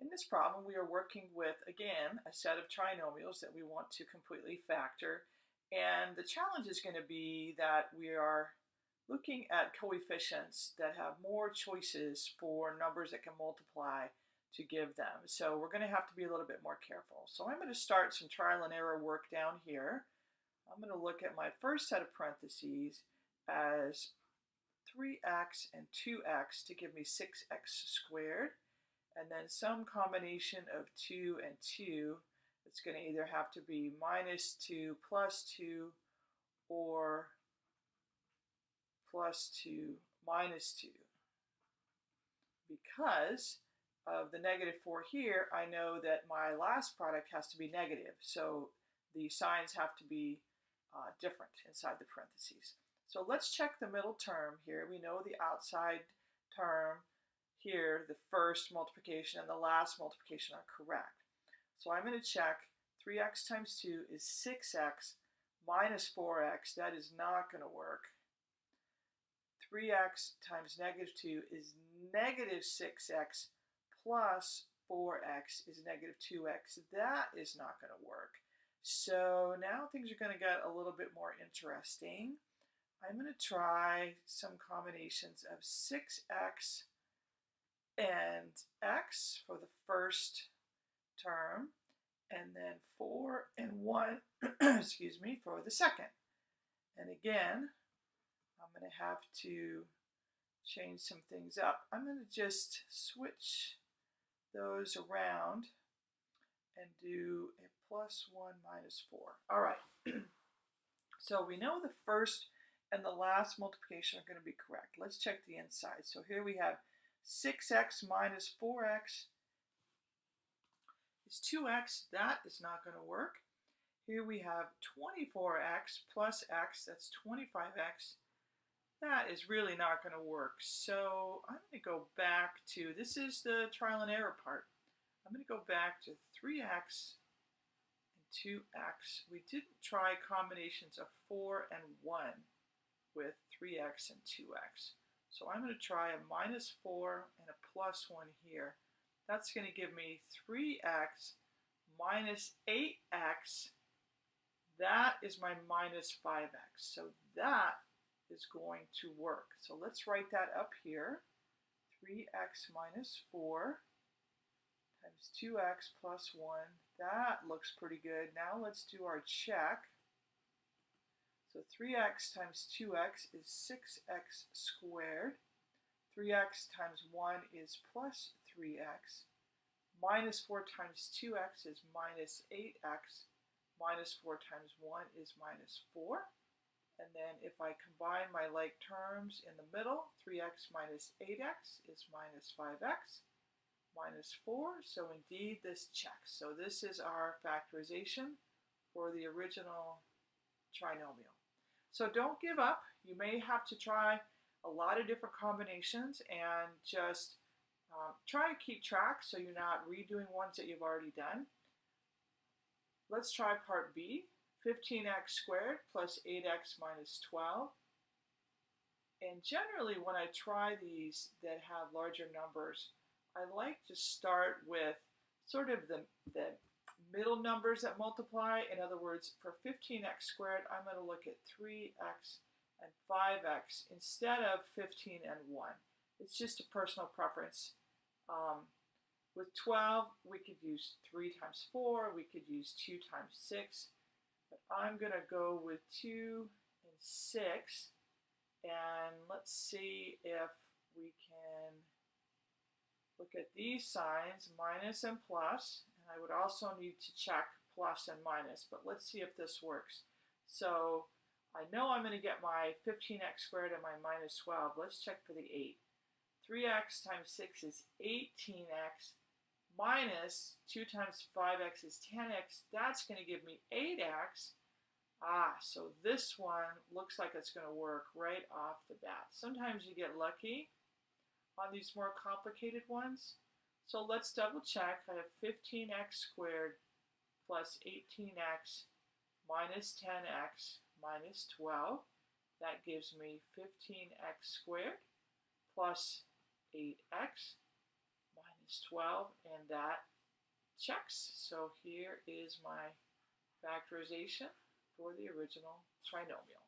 In this problem, we are working with, again, a set of trinomials that we want to completely factor. And the challenge is going to be that we are looking at coefficients that have more choices for numbers that can multiply to give them. So we're going to have to be a little bit more careful. So I'm going to start some trial and error work down here. I'm going to look at my first set of parentheses as 3x and 2x to give me 6x squared and then some combination of 2 and 2. It's going to either have to be minus 2 plus 2 or plus 2 minus 2. Because of the negative 4 here, I know that my last product has to be negative. So the signs have to be uh, different inside the parentheses. So let's check the middle term here. We know the outside term here, the first multiplication and the last multiplication are correct. So I'm going to check 3x times 2 is 6x minus 4x. That is not going to work. 3x times negative 2 is negative 6x plus 4x is negative 2x. That is not going to work. So now things are going to get a little bit more interesting. I'm going to try some combinations of 6x and x for the first term, and then 4 and 1, excuse me, for the second. And again, I'm going to have to change some things up. I'm going to just switch those around and do a plus 1 minus 4. All right. so we know the first and the last multiplication are going to be correct. Let's check the inside. So here we have 6x minus 4x is 2x. That is not going to work. Here we have 24x plus x. That's 25x. That is really not going to work. So I'm going to go back to, this is the trial and error part. I'm going to go back to 3x and 2x. We didn't try combinations of 4 and 1 with 3x and 2x. So I'm going to try a minus 4 and a plus 1 here. That's going to give me 3x minus 8x. That is my minus 5x. So that is going to work. So let's write that up here. 3x minus 4 times 2x plus 1. That looks pretty good. Now let's do our check. So 3x times 2x is 6x squared. 3x times 1 is plus 3x. Minus 4 times 2x is minus 8x. Minus 4 times 1 is minus 4. And then if I combine my like terms in the middle, 3x minus 8x is minus 5x minus 4. So indeed this checks. So this is our factorization for the original trinomial. So don't give up. You may have to try a lot of different combinations and just uh, try to keep track so you're not redoing ones that you've already done. Let's try part B, 15x squared plus 8x minus 12. And generally when I try these that have larger numbers, I like to start with sort of the, the middle numbers that multiply. In other words, for 15x squared, I'm going to look at 3x and 5x instead of 15 and 1. It's just a personal preference. Um, with 12, we could use 3 times 4, we could use 2 times 6, but I'm going to go with 2 and 6, and let's see if we can look at these signs, minus and plus, I would also need to check plus and minus, but let's see if this works. So I know I'm going to get my 15x squared and my minus 12. Let's check for the 8. 3x times 6 is 18x minus 2 times 5x is 10x. That's going to give me 8x. Ah, so this one looks like it's going to work right off the bat. Sometimes you get lucky on these more complicated ones. So let's double check. I have 15x squared plus 18x minus 10x minus 12. That gives me 15x squared plus 8x 12, and that checks. So here is my factorization for the original trinomial.